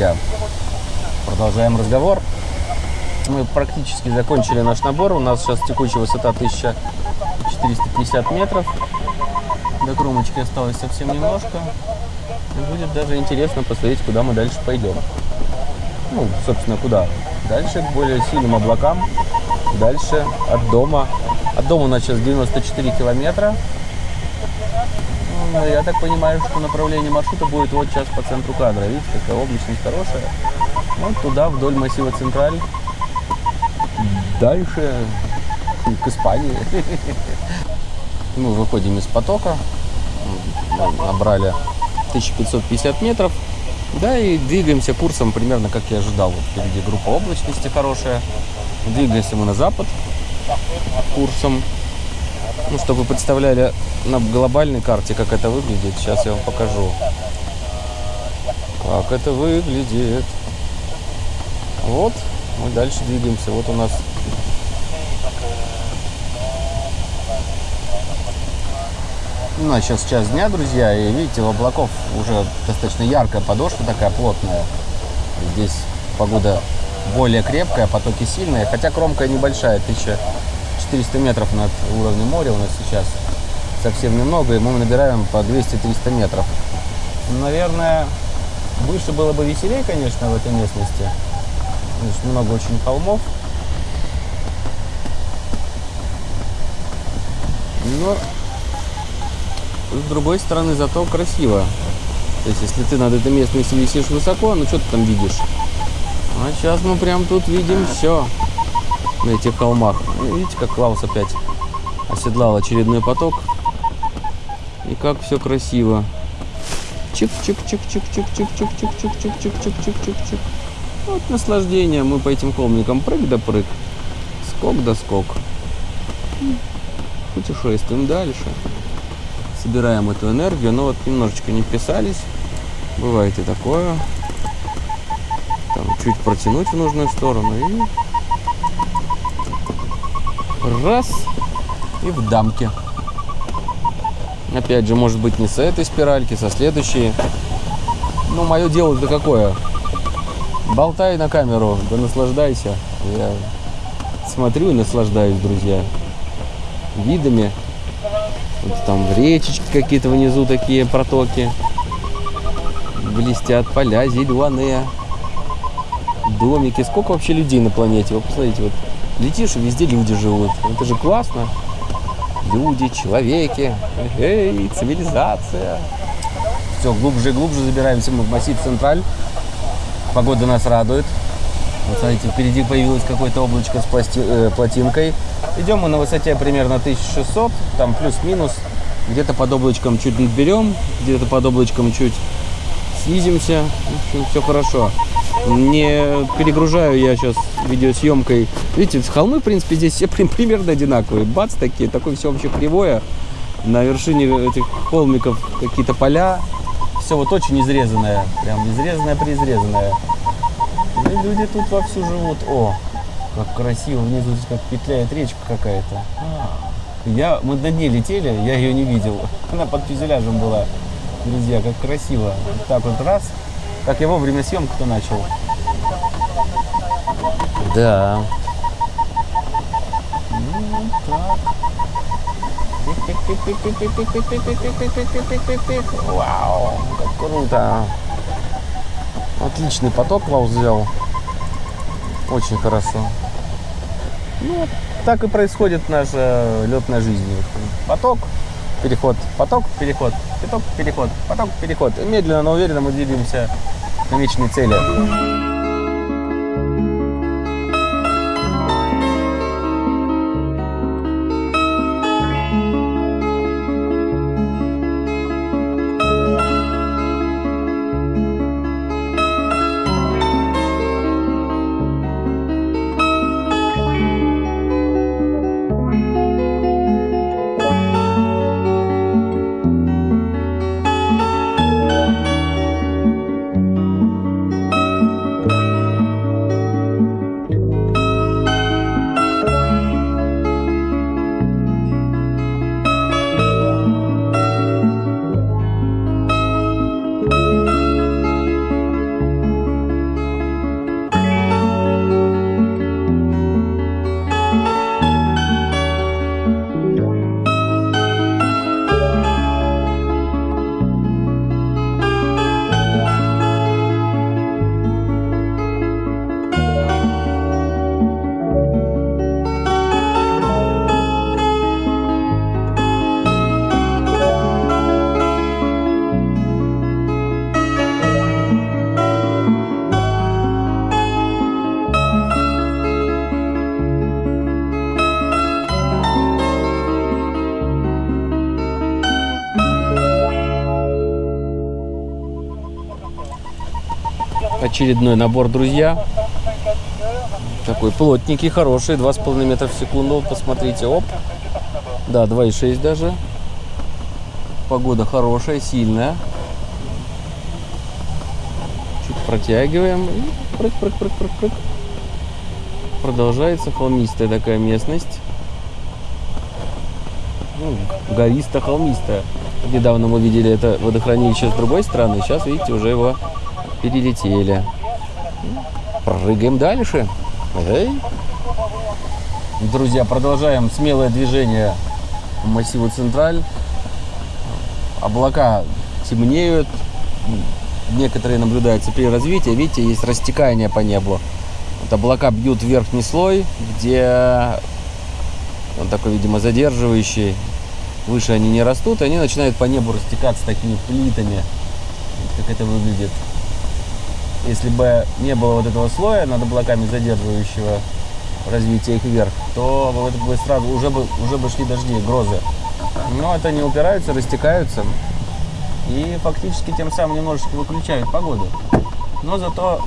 друзья. Продолжаем разговор. Мы практически закончили наш набор. У нас сейчас текущая высота 1450 метров. До кромочки осталось совсем немножко. И будет даже интересно посмотреть, куда мы дальше пойдем. Ну, собственно, куда? Дальше к более сильным облакам. Дальше от дома. От дома у нас сейчас 94 километра. Ну, я так понимаю, что направление маршрута будет вот сейчас по центру кадра. Видите, какая облачность хорошая. Вот туда, вдоль массива Централь. Дальше к Испании. Мы выходим из потока. Набрали 1550 метров. Да, и двигаемся курсом примерно как я ожидал. Вот впереди группа облачности хорошая. Двигаемся мы на запад курсом. Ну, чтобы представляли на глобальной карте, как это выглядит, сейчас я вам покажу. Как это выглядит. Вот, мы дальше двигаемся. Вот у нас У нас сейчас час дня, друзья, и видите, у облаков уже достаточно яркая подошва такая плотная. Здесь погода более крепкая, потоки сильные, хотя кромка небольшая, 1400 метров над уровнем моря у нас сейчас совсем немного, и мы набираем по 200-300 метров. Наверное, выше было бы веселее, конечно, в этой местности. Значит, много очень холмов. Но с другой стороны, зато красиво. То есть, если ты над этой местностью висишь высоко, ну что ты там видишь? А сейчас мы прям тут видим все на этих холмах. Ну, видите, как Клаус опять оседлал очередной поток. И как все красиво. Чик-чик-чик-чик-чик-чик-чик-чик-чик-чик-чик-чик-чик-чик. Вот наслаждение. Мы по этим холмикам прыг да прыг. Скок да скок. Путешествуем дальше собираем эту энергию. Но вот немножечко не вписались. Бывает и такое. Там чуть протянуть в нужную сторону и раз и в дамке. Опять же, может быть, не с этой спиральки, со следующей. Ну, мое дело это какое? Болтай на камеру, да наслаждайся. Я смотрю и наслаждаюсь, друзья, видами вот там речечки какие-то внизу такие протоки. Блестят поля зеленые. Домики. Сколько вообще людей на планете? Вы посмотрите, вот летишь, и везде люди живут. Это же классно. Люди, человеки. Эй, цивилизация. Все, глубже и глубже забираемся мы в массив Централь. Погода нас радует. Вот смотрите, впереди появилось какое-то облачко с пласти, э, плотинкой. Идем мы на высоте примерно 1600, там плюс-минус. Где-то под облачком чуть берем, где-то под облачком чуть снизимся. В общем, все хорошо. Не перегружаю я сейчас видеосъемкой. Видите, холмы, в принципе, здесь все примерно одинаковые. Бац, такие, такое все вообще кривое. На вершине этих холмиков какие-то поля. Все вот очень изрезанное. Прям изрезанное-преизрезанное. И люди тут вовсю живут. О, как красиво, внизу здесь как петляет речка какая-то. Я, мы на дне летели, я ее не видел. Она под фюзеляжем была. Друзья, как красиво. Так вот раз. Как я вовремя съемку-то начал. Да. Ну, так. Вау, как круто. Отличный поток Клаус взял. Очень хорошо. Ну, так и происходит наша летная жизнь. Поток, переход, поток, переход, поток, переход, поток, переход. Медленно, но уверенно мы двигаемся к намеченной цели. Очередной набор, друзья. Такой плотненький, хороший, 2,5 метра в секунду. Посмотрите, оп. Да, 2,6 даже. Погода хорошая, сильная. Чуть протягиваем. И прыг, прыг, прыг, прыг, прыг. Продолжается холмистая такая местность. Ну, гористо-холмистая. Недавно мы видели это водохранилище с другой стороны. Сейчас, видите, уже его перелетели. Прыгаем дальше. Эй. Друзья, продолжаем смелое движение по массиву Централь. Облака темнеют. Некоторые наблюдаются при развитии. Видите, есть растекание по небу. Вот облака бьют верхний слой, где он такой, видимо, задерживающий. Выше они не растут, они начинают по небу растекаться такими плитами. Как это выглядит. Если бы не было вот этого слоя над облаками задерживающего развитие их вверх, то это бы сразу уже бы, уже бы шли дожди, грозы. Но это не упираются, растекаются и фактически тем самым немножечко выключают погоду. Но зато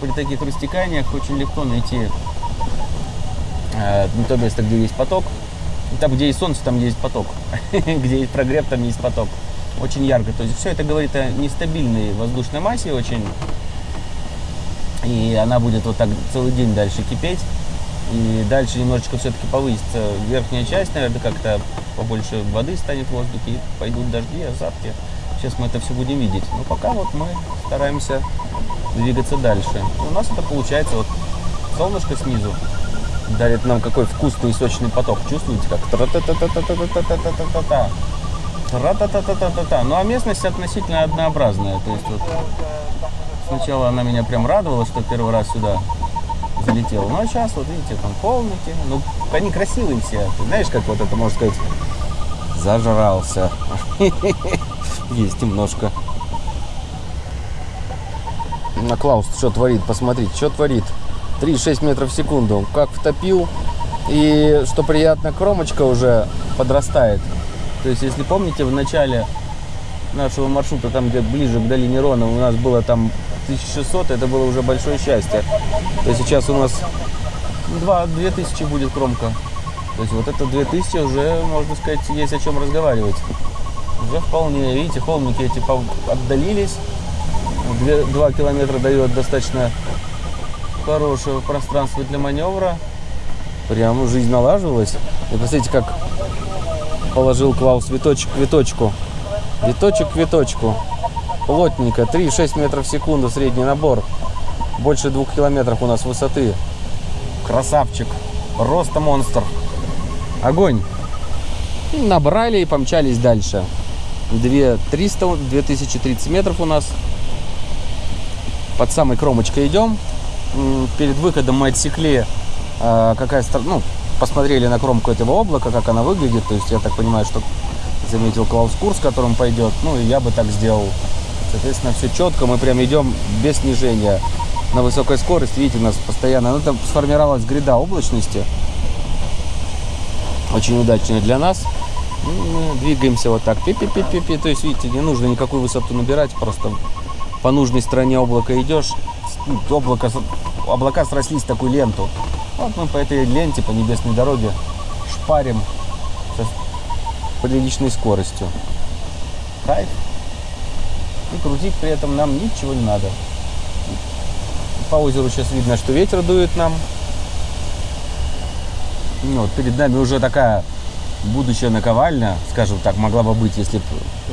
при таких растеканиях очень легко найти э, то место, где есть поток. Там, где есть солнце, там есть поток. где есть прогрев, там есть поток. Очень ярко. То есть все это говорит о нестабильной воздушной массе очень. И она будет вот так целый день дальше кипеть. И дальше немножечко все-таки повысится верхняя часть, наверное, как-то побольше воды станет в воздухе, и пойдут дожди, осадки. Сейчас мы это все будем видеть. Но пока вот мы стараемся двигаться дальше. И у нас это получается вот солнышко снизу дарит нам какой вкусный и сочный поток. Чувствуете, как тра-та-та-та-та-та-та-та-та-та. Тра-та-та-та-та-та-та. Ну а местность относительно однообразная. То есть вот сначала она меня прям радовала, что первый раз сюда залетел. Ну а сейчас вот видите, там холмики. Ну, они красивые все. Ты знаешь, как вот это можно сказать? Зажрался. Есть немножко. На Клаус что творит? Посмотрите, что творит. 3-6 метров в секунду. Как втопил. И что приятно, кромочка уже подрастает. То есть, если помните, в начале нашего маршрута, там где ближе к долине Рона, у нас было там 1600, это было уже большое счастье. То сейчас у нас 2, 2000 будет кромка. То есть вот это 2000 уже, можно сказать, есть о чем разговаривать. Уже вполне, видите, холмики эти отдалились. 2 километра дает достаточно хорошего пространства для маневра. Прям жизнь налаживалась. И посмотрите, как положил Клаус виточек к виточку. Виточек к виточку. Плотненько. 3-6 метров в секунду средний набор. Больше двух километров у нас высоты. Красавчик. Роста монстр. Огонь. Набрали и помчались дальше. 2300, 2030 метров у нас. Под самой кромочкой идем перед выходом мы отсекли, э, какая ну, посмотрели на кромку этого облака, как она выглядит. То есть я так понимаю, что заметил Клаус курс, которым пойдет. Ну и я бы так сделал. Соответственно, все четко, мы прям идем без снижения на высокой скорости. Видите, у нас постоянно, ну там сформировалась гряда облачности. Очень удачная для нас. Мы двигаемся вот так. Пи -пи -пи -пи -пи. То есть, видите, не нужно никакую высоту набирать, просто по нужной стороне облака идешь, ну, облако, облака срослись в такую ленту. Вот мы по этой ленте, по небесной дороге шпарим с приличной скоростью. Кайф. И крутить при этом нам ничего не надо. По озеру сейчас видно, что ветер дует нам. Ну, вот перед нами уже такая будущая наковальня, скажем так, могла бы быть, если бы...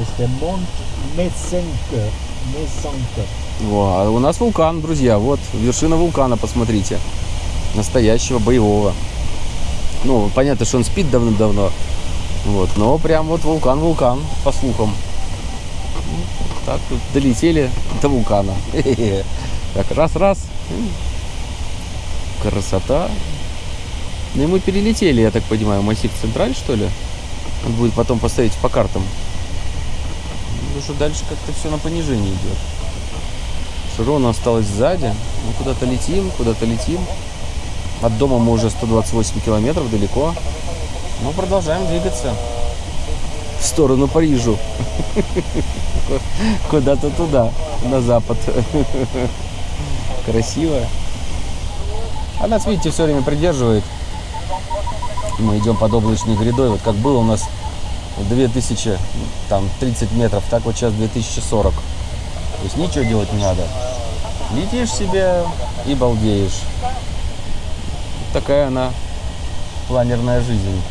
Это Монт Мессенко. Мессенко. Во, а у нас вулкан, друзья. Вот вершина вулкана, посмотрите. Настоящего боевого. Ну, понятно, что он спит давно-давно. Вот, но прям вот вулкан-вулкан, по слухам. Так, тут долетели до вулкана. Так, раз-раз. Красота. Ну и мы перелетели, я так понимаю, массив Централь, что ли? Надо будет потом поставить по картам. Ну что дальше как-то все на понижение идет. Широна осталась сзади. Мы куда-то летим, куда-то летим. От дома мы уже 128 километров далеко. Но продолжаем двигаться сторону Парижу. Куда-то туда, на запад. красиво. А нас, видите, все время придерживает. Мы идем под облачной грядой. Вот как было у нас 2000, там 30 метров, так вот сейчас 2040. То есть ничего делать не надо. Летишь себе и балдеешь. Такая она планерная жизнь.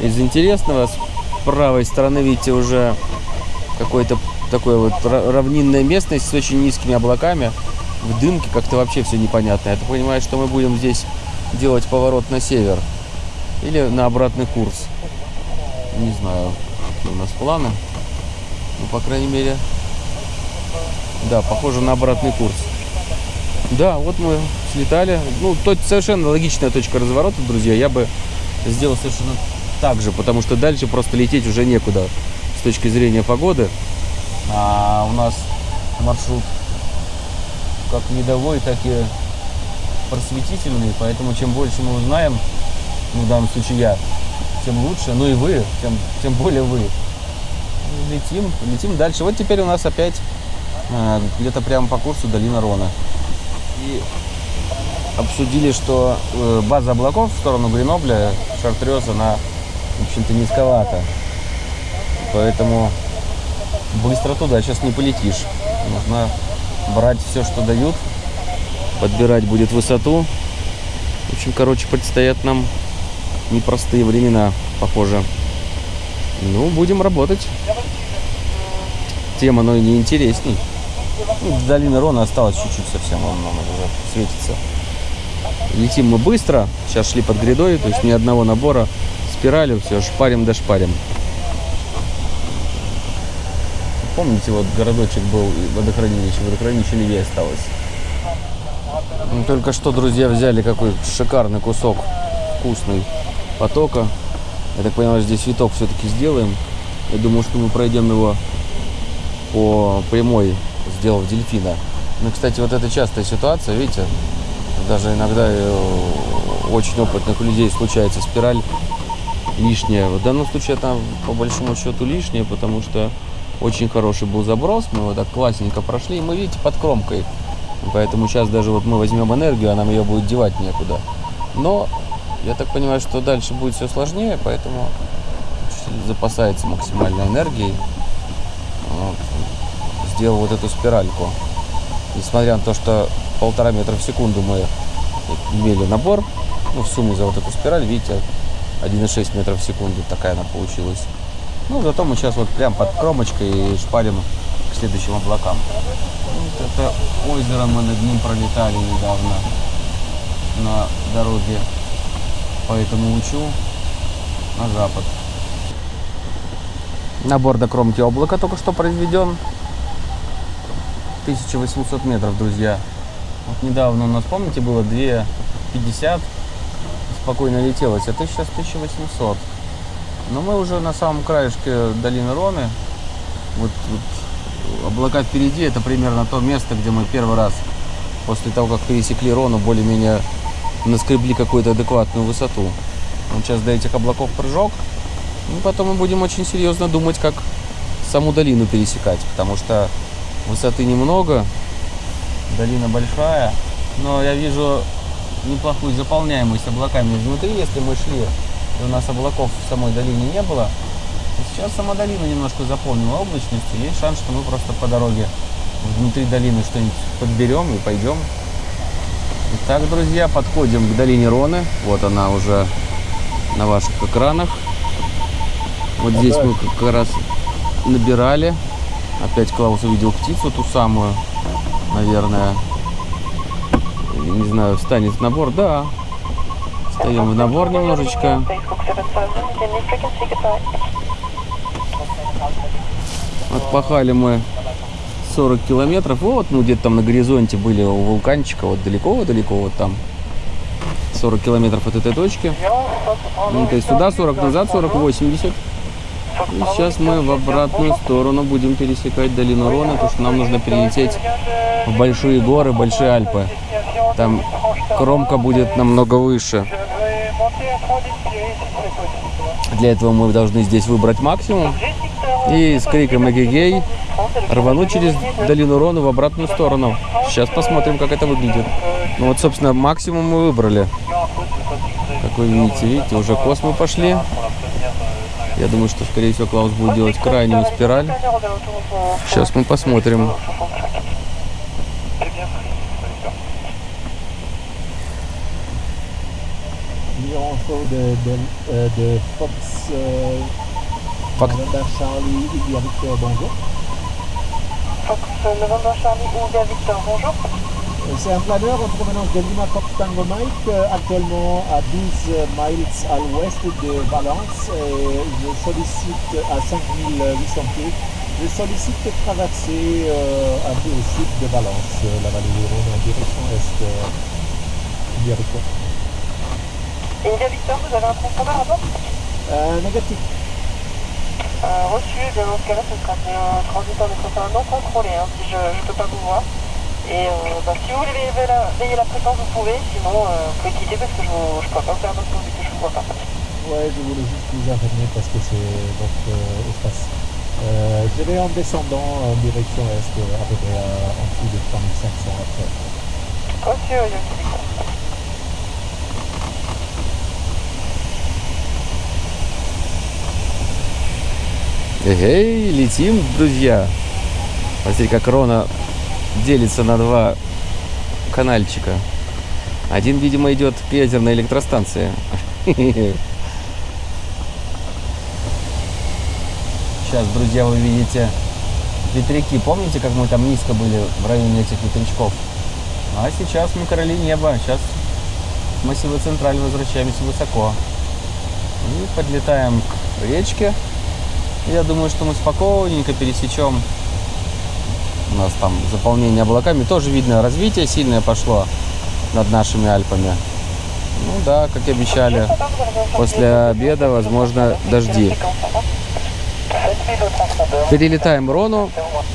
Из интересного, правой стороны, видите, уже какой-то такой вот ра- равнинная местность с очень низкими облаками. В дымке как-то вообще все непонятно. Я понимаю, что мы будем здесь делать поворот на север. Или на обратный курс. Не знаю, какие у нас планы. Ну, по крайней мере, да, похоже на обратный курс. Да, вот мы слетали. Ну, то совершенно логичная точка разворота, друзья. Я бы сделал совершенно так же, потому что дальше просто лететь уже некуда с точки зрения погоды. А у нас маршрут как видовой, так и просветительный, поэтому чем больше мы узнаем, ну, в данном случае я, тем лучше, ну и вы, тем, тем более вы. Летим, летим дальше. Вот теперь у нас опять э, где-то прямо по курсу долина Рона. И обсудили, что э, база облаков в сторону Гренобля, Шартрез, она, в общем-то, низковата. Поэтому быстро туда сейчас не полетишь. Нужно брать все, что дают, подбирать будет высоту. В общем, короче, предстоят нам непростые времена, похоже. Ну, будем работать. Тема, но и не интересней. Ну, до Рона осталось чуть-чуть совсем, он нам уже светится. Летим мы быстро, сейчас шли под грядой, то есть ни одного набора, спиралью, все, шпарим да шпарим. Помните, вот городочек был, водохранилище, водохранилище левее осталось. Ну, Только что, друзья, взяли какой шикарный кусок вкусный потока. Я так понимаю, здесь виток все-таки сделаем. Я думаю, что мы пройдем его по прямой, сделав дельфина. Ну, кстати, вот это частая ситуация, видите, даже иногда э, очень опытных людей случается спираль лишняя. В данном случае это по большому счету лишняя, потому что очень хороший был заброс, мы его так классненько прошли, и мы, видите, под кромкой. Поэтому сейчас даже вот мы возьмем энергию, а нам ее будет девать некуда. Но я так понимаю, что дальше будет все сложнее, поэтому запасается максимальной энергией. Вот. Сделал вот эту спиральку. Несмотря на то, что полтора метра в секунду мы имели набор, ну, в сумме за вот эту спираль, видите, 1,6 метров в секунду такая она получилась. Ну, зато мы сейчас вот прям под кромочкой шпарим к следующим облакам. Вот это озеро мы над ним пролетали недавно на дороге по этому лучу на запад. Набор до кромки облака только что произведен. 1800 метров, друзья. Вот недавно у нас, помните, было 2,50. Спокойно летелось, а ты сейчас 1800. Но мы уже на самом краешке долины Роны. Вот, вот облака впереди, это примерно то место, где мы первый раз после того, как пересекли Рону, более-менее наскребли какую-то адекватную высоту. Вот сейчас до этих облаков прыжок. И потом мы будем очень серьезно думать, как саму долину пересекать, потому что высоты немного, долина большая, но я вижу неплохую заполняемость облаками изнутри, если мы шли, и у нас облаков в самой долине не было. Сейчас сама долина немножко заполнена облачностью, есть шанс, что мы просто по дороге внутри долины что-нибудь подберем и пойдем. Итак, друзья, подходим к долине Роны. Вот она уже на ваших экранах. Вот здесь мы как раз набирали. Опять Клаус увидел птицу, ту самую, наверное. Не знаю, встанет в набор. Да. Встаем в набор немножечко. Отпахали мы 40 километров. Вот мы где-то там на горизонте были у вулканчика. Вот далеко-далеко вот там. 40 километров от этой точки. Ну, то есть сюда 40, назад 40, 80. И сейчас мы в обратную сторону будем пересекать долину Рона, потому что нам нужно перелететь в большие горы, большие Альпы. Там кромка будет намного выше. Для этого мы должны здесь выбрать максимум. И с криком эгегей рвануть через долину Рону в обратную сторону. Сейчас посмотрим, как это выглядит. Ну вот, собственно, максимум мы выбрали. Как вы видите, видите, уже космы пошли. Я думаю, что, скорее всего, Клаус будет делать крайнюю спираль. Сейчас мы посмотрим. De, de, euh, de Fox, euh, Fox. November Charlie, India Victor, bonjour. Fox November Charlie ou India Victor, bonjour. Euh, C'est un planeur en provenance de Lima Fox Tango Mike, euh, actuellement à 12 miles à l'ouest de Valence. Et je sollicite à 5800 pieds. Je sollicite de traverser euh, un peu au sud de Valence, euh, la vallée du Rhône en direction est. Euh, India Victor. Et India Victor, vous avez un transpondeur à bord Euh, négatif. euh, Reçu, et bien dans ce cas-là, ce sera un transiteur de train non contrôlé, hein, si je ne peux pas vous voir. Et euh, bah, si vous voulez veiller la, veiller la fréquence, vous pouvez, sinon euh, vous pouvez quitter parce que je ne peux pas faire d'autres vu que je ne vous vois pas. Ouais, je voulais juste vous informer parce que c'est votre euh, espace. Euh, je vais en descendant en direction est, à peu près en dessous de 3500 après. Эй, летим, друзья. Смотрите, как Рона делится на два канальчика. Один, видимо, идет к ядерной электростанции. Сейчас, друзья, вы видите ветряки. Помните, как мы там низко были в районе этих ветрячков? А сейчас мы короли неба. Сейчас массива Централь возвращаемся высоко. И подлетаем к речке. Я думаю, что мы спокойненько пересечем. У нас там заполнение облаками. Тоже видно, развитие сильное пошло над нашими Альпами. Ну да, как и обещали, после обеда, возможно, дожди. Перелетаем Рону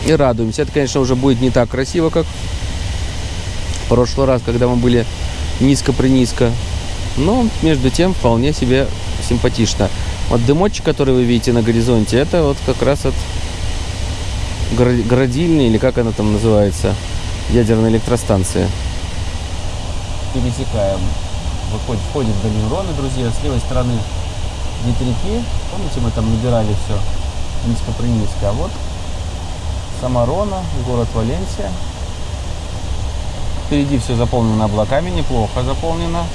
и радуемся. Это, конечно, уже будет не так красиво, как в прошлый раз, когда мы были низко-принизко. Но, между тем, вполне себе симпатично. Вот дымочек, который вы видите на горизонте, это вот как раз от градильни, или как она там называется, ядерной электростанции. Пересекаем. Выходит, входит в долину Роны, друзья. С левой стороны ветряки. Помните, мы там набирали все низко-принизко. А вот сама Рона, город Валенсия. Впереди все заполнено облаками, неплохо заполнено.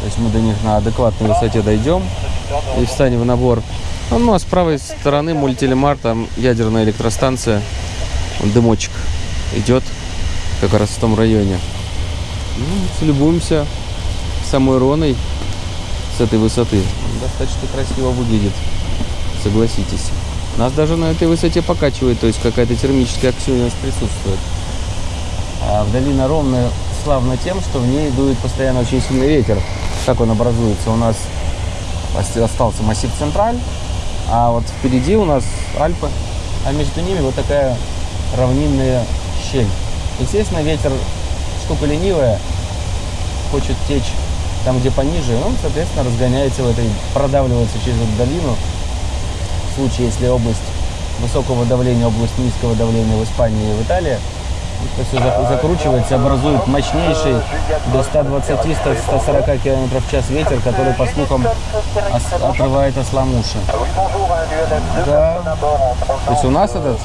То есть мы до них на адекватной высоте дойдем и встанем в набор. Ну, а с правой стороны мультилемар, там ядерная электростанция, дымочек идет как раз в том районе. Ну, любуемся самой Роной с этой высоты. Достаточно красиво выглядит, согласитесь. Нас даже на этой высоте покачивает, то есть какая-то термическая активность присутствует. А долина ровная славна тем, что в ней дует постоянно очень сильный ветер. Как он образуется? У нас остался массив Централь, а вот впереди у нас Альпы, а между ними вот такая равнинная щель. Естественно, ветер штука ленивая, хочет течь там, где пониже, он, соответственно, разгоняется в этой, продавливается через эту долину. В случае, если область высокого давления, область низкого давления в Испании и в Италии, это все зак- закручивается, образует мощнейший до 120-140 км в час ветер, который, по слухам, отрывает ослам уши. Да. То есть у нас этот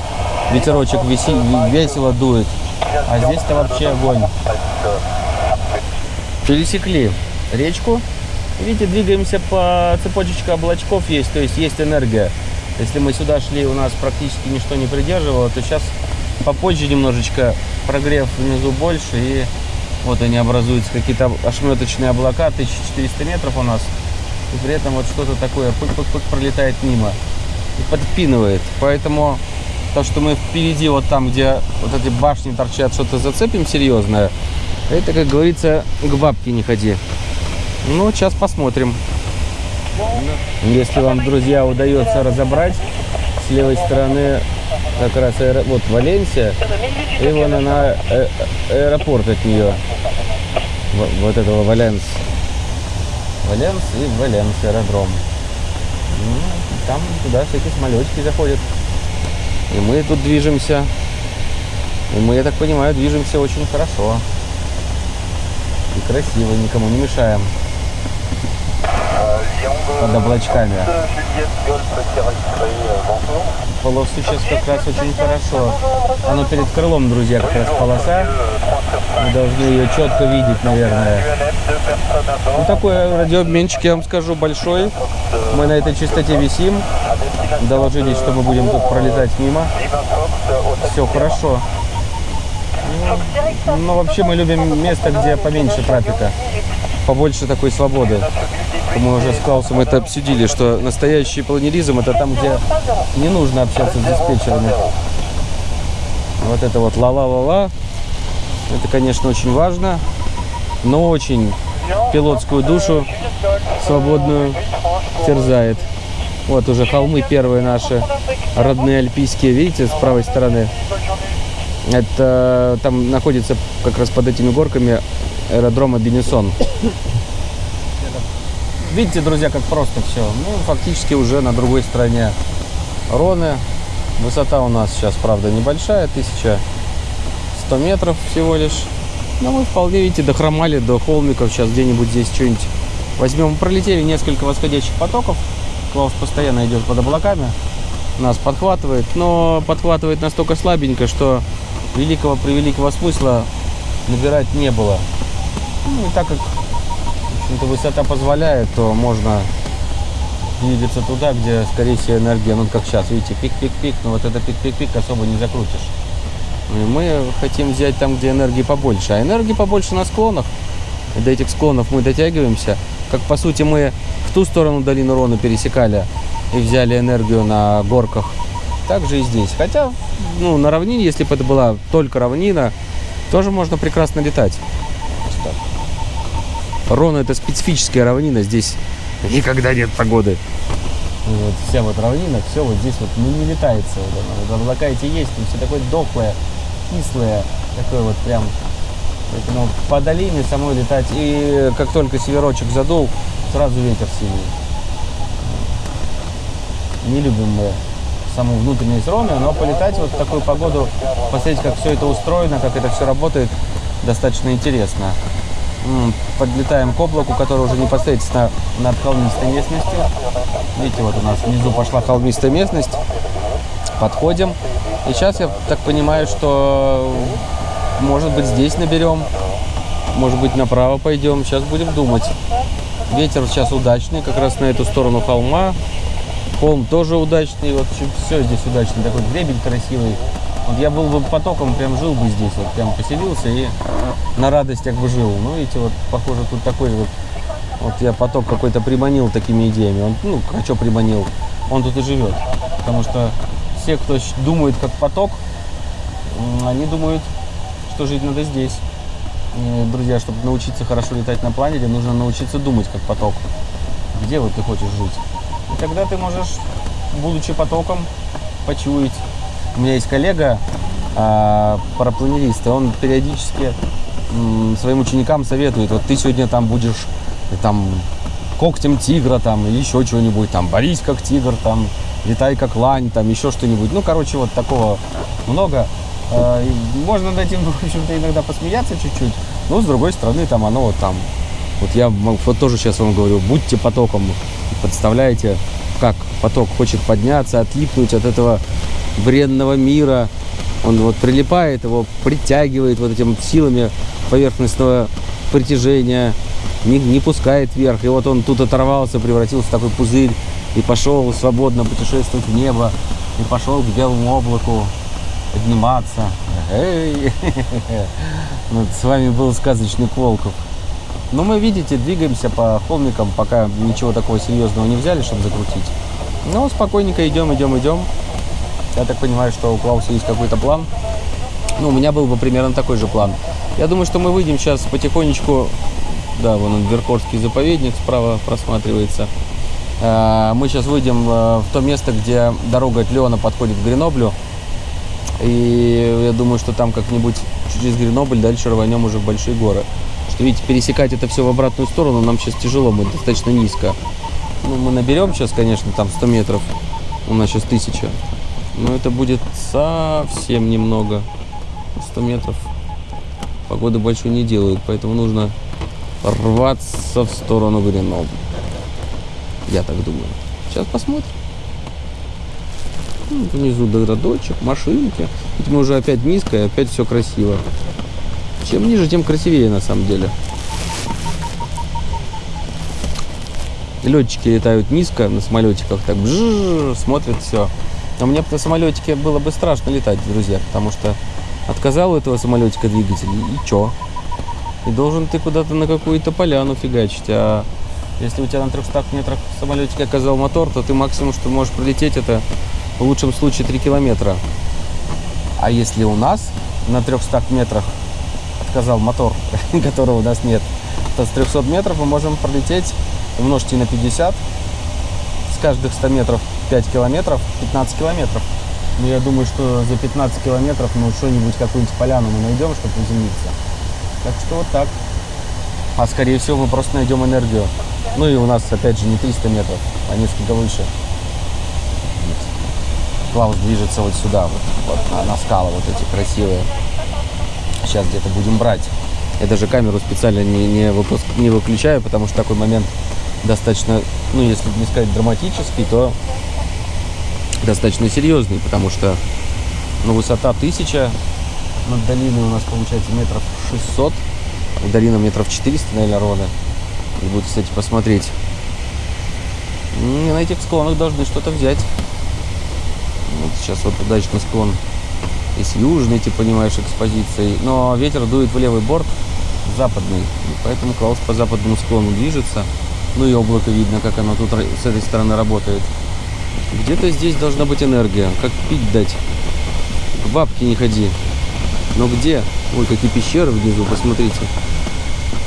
ветерочек весело дует, а здесь-то вообще огонь. Пересекли речку. Видите, двигаемся по цепочечке облачков есть, то есть есть энергия. Если мы сюда шли, у нас практически ничто не придерживало, то сейчас попозже немножечко прогрев внизу больше, и вот они образуются какие-то ошметочные облака, 1400 метров у нас, и при этом вот что-то такое пык-пык-пык пролетает мимо и подпинывает. Поэтому то, что мы впереди, вот там, где вот эти башни торчат, что-то зацепим серьезное, это, как говорится, к бабке не ходи. Ну, сейчас посмотрим. Если вам, друзья, удается разобрать, с левой стороны как раз аэро- вот Валенсия, и вон она э- аэропорт от нее. Во- Вот этого Валенс. Валенс и Валенс аэродром. Ну, там туда всякие самолетики заходят. И мы тут движемся И мы, я так понимаю, движемся очень хорошо. И красиво, никому не мешаем. Под облачками. Полосу сейчас как раз очень хорошо. Оно перед крылом, друзья, как раз полоса. Мы должны ее четко видеть, наверное. Ну, такой радиообменчик, я вам скажу, большой. Мы на этой частоте висим. Доложились, что мы будем тут пролетать мимо. Все хорошо. Ну, вообще мы любим место, где поменьше трафика. Побольше такой свободы. Мы уже с Клаусом это обсудили, что настоящий планеризм это там, где не нужно общаться с диспетчерами. Вот это вот ла-ла-ла-ла. Это, конечно, очень важно, но очень пилотскую душу свободную терзает. Вот уже холмы первые наши родные альпийские, видите, с правой стороны. Это там находится как раз под этими горками аэродрома Бенесон. Видите, друзья, как просто все. Ну, фактически уже на другой стороне Роны. Высота у нас сейчас, правда, небольшая, 1100 метров всего лишь. Но мы вполне, видите, дохромали до холмиков. Сейчас где-нибудь здесь что-нибудь возьмем. Пролетели несколько восходящих потоков. Клаус постоянно идет под облаками. Нас подхватывает, но подхватывает настолько слабенько, что великого превеликого смысла набирать не было. Ну, и так как общем-то, высота позволяет, то можно двигаться туда, где, скорее всего, энергия, ну, как сейчас, видите, пик-пик-пик, но вот это пик-пик-пик особо не закрутишь. И мы хотим взять там, где энергии побольше. А энергии побольше на склонах. И до этих склонов мы дотягиваемся. Как, по сути, мы в ту сторону долину Рону пересекали и взяли энергию на горках. Так же и здесь. Хотя, ну, на равнине, если бы это была только равнина, тоже можно прекрасно летать. Рона это специфическая равнина, здесь никогда нет погоды. Вот, вся вот равнина, все вот здесь вот ну, не летается. Вот, вот, облака эти есть, но все такое дохлое, кислое, такое вот прям. Поэтому по долине самой летать. И как только северочек задул, сразу ветер сильный. Не любим мы саму внутренность Роны, но полетать вот в такую погоду, посмотреть, как все это устроено, как это все работает, достаточно интересно подлетаем к облаку, который уже непосредственно над холмистой местностью. Видите, вот у нас внизу пошла холмистая местность. Подходим. И сейчас я так понимаю, что может быть здесь наберем, может быть направо пойдем. Сейчас будем думать. Ветер сейчас удачный, как раз на эту сторону холма. Холм тоже удачный, вот все здесь удачно. Такой гребень красивый. Вот я был бы потоком, прям жил бы здесь, вот прям поселился и на радостях бы жил. Ну, видите, вот похоже тут такой вот, вот я поток какой-то приманил такими идеями. Он, ну, а что приманил? Он тут и живет. Потому что все, кто думает как поток, они думают, что жить надо здесь. И, друзья, чтобы научиться хорошо летать на планере, нужно научиться думать как поток. Где вот ты хочешь жить? И тогда ты можешь, будучи потоком, почуять у меня есть коллега, а, парапланерист, и он периодически своим ученикам советует, вот ты сегодня там будешь там когтем тигра там или еще чего-нибудь, там борись как тигр, там летай как лань, там еще что-нибудь. Ну, короче, вот такого много. А, можно над этим, в общем-то, иногда посмеяться чуть-чуть. Но, с другой стороны, там оно вот там. Вот я вот тоже сейчас вам говорю, будьте потоком. Представляете, как поток хочет подняться, отлипнуть от этого бренного мира. Он вот прилипает, его притягивает вот этим силами поверхностного притяжения, не, не пускает вверх. И вот он тут оторвался, превратился в такой пузырь и пошел свободно путешествовать в небо. И пошел к белому облаку подниматься. Эй! Вот с вами был сказочный Волков. Но мы, видите, двигаемся по холмикам, пока ничего такого серьезного не взяли, чтобы закрутить. Но спокойненько идем, идем, идем. Я так понимаю, что у Клауса есть какой-то план. Ну, у меня был бы примерно такой же план. Я думаю, что мы выйдем сейчас потихонечку. Да, вон он, Веркорский заповедник справа просматривается. А, мы сейчас выйдем э, в то место, где дорога от Леона подходит к Греноблю. И я думаю, что там как-нибудь через Гренобль дальше рванем уже в большие горы. Что, видите, пересекать это все в обратную сторону нам сейчас тяжело, мы достаточно низко. Ну, мы наберем сейчас, конечно, там 100 метров. У нас сейчас 1000. Но это будет совсем немного. 100 метров погоды большой не делают, поэтому нужно рваться в сторону Гренобль. Я так думаю. Сейчас посмотрим. Ну, внизу городочек, машинки. Ведь мы уже опять низко, и опять все красиво. Чем ниже, тем красивее на самом деле. Летчики летают низко на самолетиках, так бжжж, смотрят все. А мне на самолетике было бы страшно летать, друзья, потому что отказал у этого самолетика двигатель, и чё? И должен ты куда-то на какую-то поляну фигачить, а если у тебя на 300 метрах в самолетике оказал мотор, то ты максимум, что можешь пролететь, это в лучшем случае 3 километра. А если у нас на 300 метрах отказал мотор, которого у нас нет, то с 300 метров мы можем пролететь, умножьте на 50, с каждых 100 метров 5 километров, 15 километров. Но я думаю, что за 15 километров ну что-нибудь, какую-нибудь поляну мы найдем, чтобы приземлиться. Так что вот так. А скорее всего мы просто найдем энергию. Ну и у нас опять же не 300 метров, а несколько выше. Клаус движется вот сюда, вот, вот на, на скалы вот эти красивые. Сейчас где-то будем брать. Я даже камеру специально не, не, выпуск, не выключаю, потому что такой момент достаточно, ну если не сказать драматический, то достаточно серьезный, потому что ну, высота 1000 над долиной у нас получается метров 600, долина метров 400, наверное, ровно. И будет, кстати, посмотреть. И на этих склонах должны что-то взять. Вот сейчас вот удачный склон и с южной, ты понимаешь, экспозицией. Но ветер дует в левый борт, западный. И поэтому Клаус по западному склону движется. Ну и облако видно, как оно тут с этой стороны работает. Где-то здесь должна быть энергия. Как пить дать? К бабке не ходи. Но где? Ой, какие пещеры внизу, посмотрите.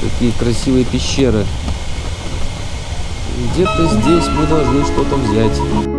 Какие красивые пещеры. Где-то здесь мы должны что-то взять.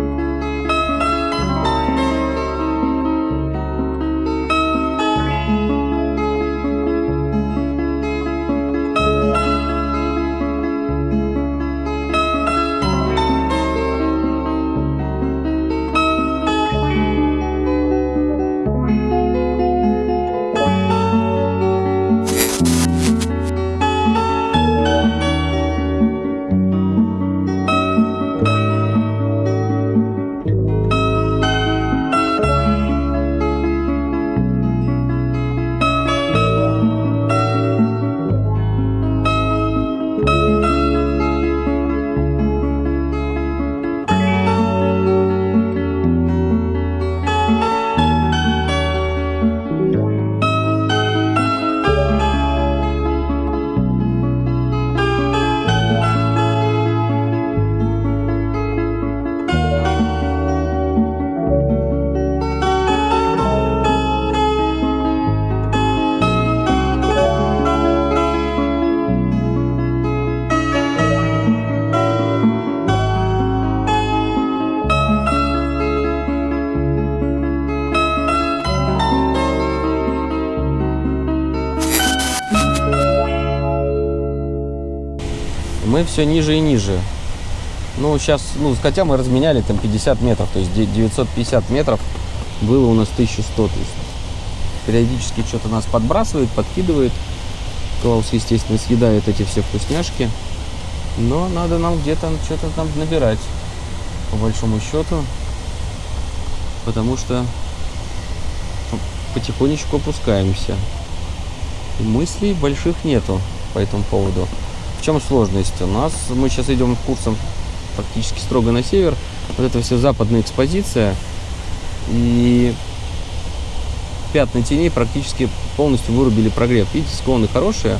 Все ниже и ниже. Ну, сейчас, ну, хотя мы разменяли там 50 метров, то есть 950 метров было у нас 1100. То есть периодически что-то нас подбрасывает, подкидывает. Клаус, естественно, съедает эти все вкусняшки. Но надо нам где-то что-то там набирать, по большому счету. Потому что потихонечку опускаемся. И мыслей больших нету по этому поводу. Чем сложность? У нас мы сейчас идем курсом практически строго на север. Вот это все западная экспозиция. И пятна теней практически полностью вырубили прогрев. Видите, склоны хорошие,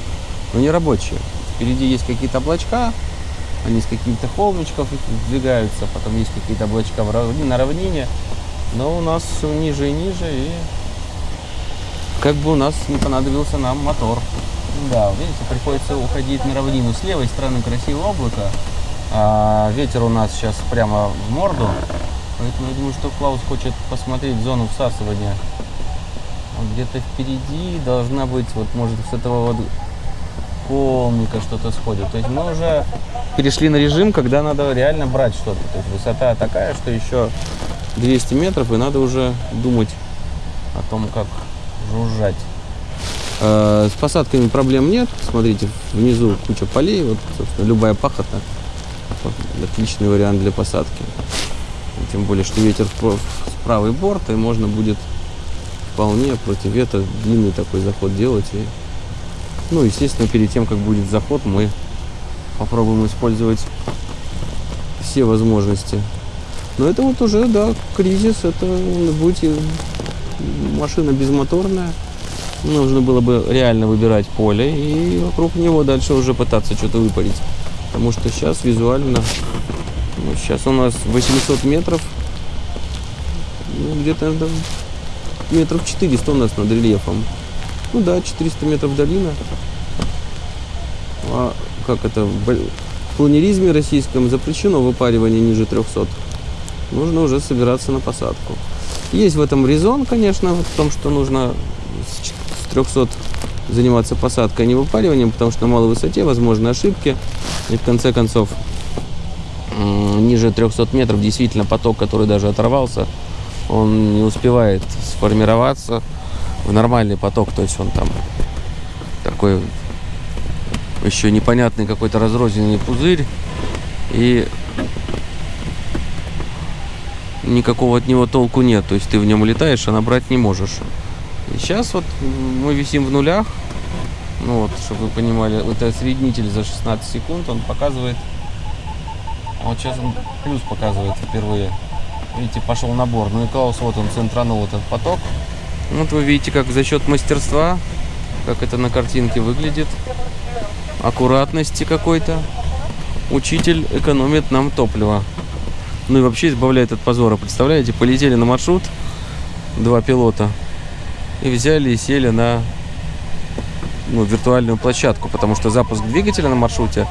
но не рабочие. Впереди есть какие-то облачка, они с каких-то холмичков двигаются, потом есть какие-то облачка в равнине, на равнине. Но у нас все ниже и ниже, и как бы у нас не понадобился нам мотор. Да, видите, приходится уходить на равнину. С левой стороны красивое облако, а ветер у нас сейчас прямо в морду. Поэтому я думаю, что Клаус хочет посмотреть зону всасывания. Где-то впереди должна быть, вот может с этого вот холмика что-то сходит. То есть мы уже перешли на режим, когда надо реально брать что-то. То есть высота такая, что еще 200 метров, и надо уже думать о том, как жужжать. Э, С посадками проблем нет. Смотрите, внизу куча полей. Вот, собственно, любая пахота. Отличный вариант для посадки. Тем более, что ветер в правый борт, и можно будет вполне против ветра длинный такой заход делать. И, ну, естественно, перед тем, как будет заход, мы попробуем использовать все возможности. Но это вот уже, да, кризис, это будет машина безмоторная. Нужно было бы реально выбирать поле и вокруг него дальше уже пытаться что-то выпарить. Потому что сейчас визуально, ну, сейчас у нас 800 метров, ну, где-то метров 400 у нас над рельефом. Ну да, 400 метров долина. А как это, в планеризме российском запрещено выпаривание ниже 300. Нужно уже собираться на посадку. Есть в этом резон, конечно, в том, что нужно 300 заниматься посадкой, а не выпариванием, потому что на малой высоте возможны ошибки. И в конце концов, ниже 300 метров действительно поток, который даже оторвался, он не успевает сформироваться в нормальный поток, то есть он там такой еще непонятный какой-то разрозненный пузырь и никакого от него толку нет, то есть ты в нем летаешь, а набрать не можешь. И сейчас вот мы висим в нулях, ну вот, чтобы вы понимали, это среднитель за 16 секунд, он показывает, вот сейчас он плюс показывает впервые. Видите, пошел набор. Ну и Клаус, вот он центранул этот поток. Вот вы видите, как за счет мастерства, как это на картинке выглядит, аккуратности какой-то, учитель экономит нам топливо. Ну и вообще избавляет от позора. Представляете, полетели на маршрут два пилота и взяли и сели на ну, виртуальную площадку, потому что запуск двигателя на маршруте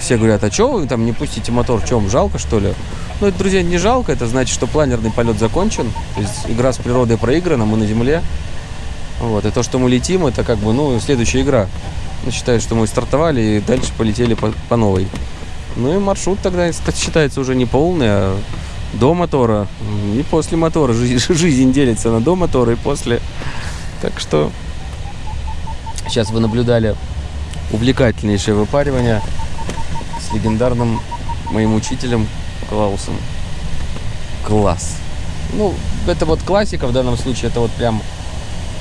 все говорят, а что вы там не пустите мотор, в чем, жалко что ли? Ну, это, друзья, не жалко, это значит, что планерный полет закончен, то есть игра с природой проиграна, мы на земле. Вот, и то, что мы летим, это как бы, ну, следующая игра. Ну, считают, что мы стартовали и дальше полетели по, по новой. Ну и маршрут тогда считается уже не полный, а до мотора и после мотора. Жизнь, делится на до мотора и после. Так что сейчас вы наблюдали увлекательнейшее выпаривание с легендарным моим учителем Клаусом. Класс. Ну, это вот классика в данном случае, это вот прям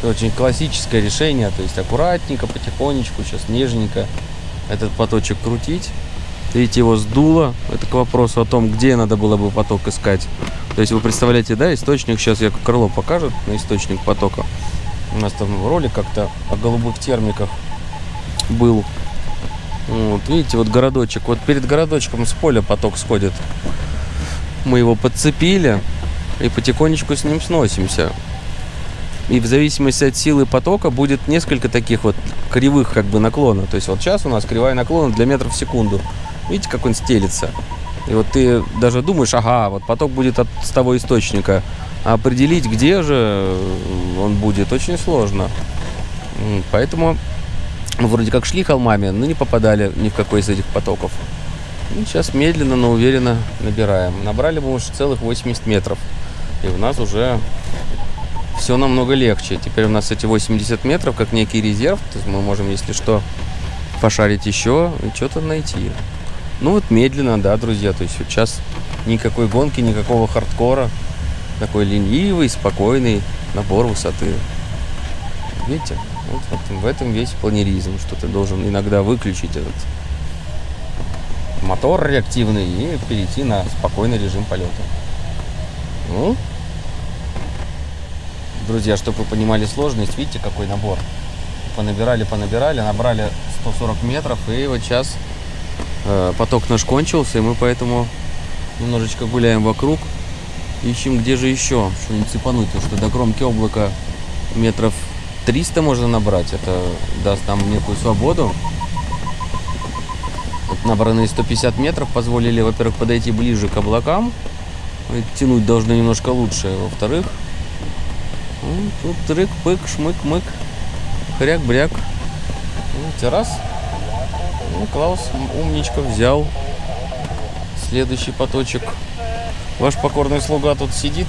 очень классическое решение, то есть аккуратненько, потихонечку, сейчас нежненько этот поточек крутить. Видите, его сдуло. Это к вопросу о том, где надо было бы поток искать. То есть вы представляете, да, источник, сейчас я крыло покажет на источник потока. У нас там ролик как-то о голубых термиках был. Вот, видите, вот городочек. Вот перед городочком с поля поток сходит. Мы его подцепили и потихонечку с ним сносимся. И в зависимости от силы потока будет несколько таких вот кривых как бы наклона. То есть вот сейчас у нас кривая наклона для метров в секунду. Видите, как он стелится? И вот ты даже думаешь, ага, вот поток будет от с того источника. А определить, где же он будет, очень сложно. Поэтому мы вроде как шли холмами, но не попадали ни в какой из этих потоков. И сейчас медленно, но уверенно набираем. Набрали мы уже целых 80 метров. И у нас уже все намного легче. Теперь у нас эти 80 метров как некий резерв. То есть мы можем, если что, пошарить еще и что-то найти. Ну вот медленно, да, друзья. То есть вот сейчас никакой гонки, никакого хардкора. Такой ленивый, спокойный набор высоты. Видите? Вот в этом, в этом весь планеризм, что ты должен иногда выключить этот мотор реактивный и перейти на спокойный режим полета. Ну, друзья, чтобы вы понимали сложность, видите, какой набор. Понабирали, понабирали, набрали 140 метров, и вот сейчас поток наш кончился, и мы поэтому немножечко гуляем вокруг, ищем, где же еще что-нибудь цепануть, потому что до кромки облака метров 300 можно набрать, это даст нам некую свободу. Вот набранные 150 метров позволили, во-первых, подойти ближе к облакам, тянуть должны немножко лучше, во-вторых, ну, тут трык-пык, шмык-мык, хряк-бряк. Видите, раз. Ну, Клаус умничка взял следующий поточек. Ваш покорный слуга тут сидит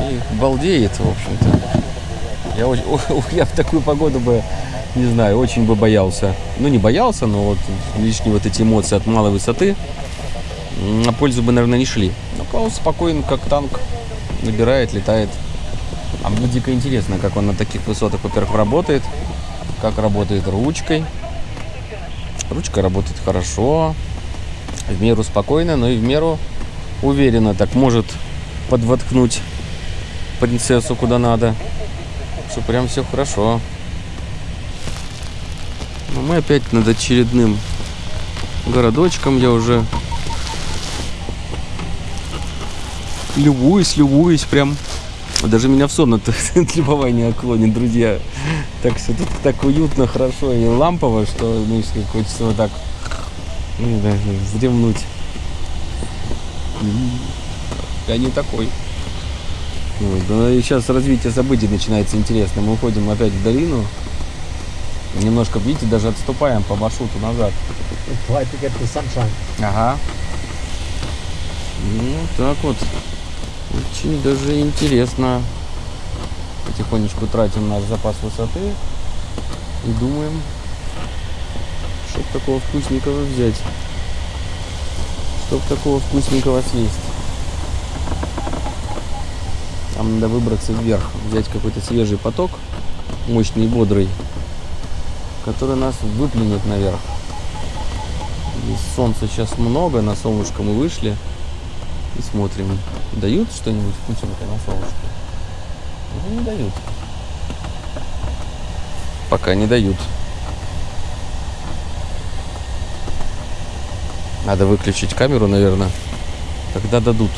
и балдеет, в общем-то. Я, я в такую погоду бы, не знаю, очень бы боялся. Ну, не боялся, но вот лишние вот эти эмоции от малой высоты на пользу бы, наверное, не шли. Но Клаус спокоен, как танк, набирает, летает. А мне дико интересно, как он на таких высотах, во-первых, работает, как работает ручкой. Ручка работает хорошо, в меру спокойно, но и в меру уверенно. Так может подвоткнуть принцессу куда надо. Что прям все хорошо. Но мы опять над очередным городочком. Я уже любуюсь, любуюсь прям. Даже меня в сон от от любования клонит, друзья. Так все тут так уютно, хорошо и лампово, что ну, если хочется вот так ну, да, вздремнуть. Я не такой. Вот, да и сейчас развитие событий начинается интересно. Мы уходим опять в долину. Немножко, видите, даже отступаем по маршруту назад. Ага. Ну, так вот. Очень даже интересно. Потихонечку тратим наш запас высоты. И думаем, что такого вкусненького взять. Чтоб такого вкусненького съесть. Там надо выбраться вверх, взять какой-то свежий поток, мощный и бодрый, который нас выплюнет наверх. Здесь солнца сейчас много, на солнышко мы вышли и смотрим, дают что-нибудь вкусненькое на солнышке? Или не дают? Пока не дают. Надо выключить камеру, наверное. Тогда дадут.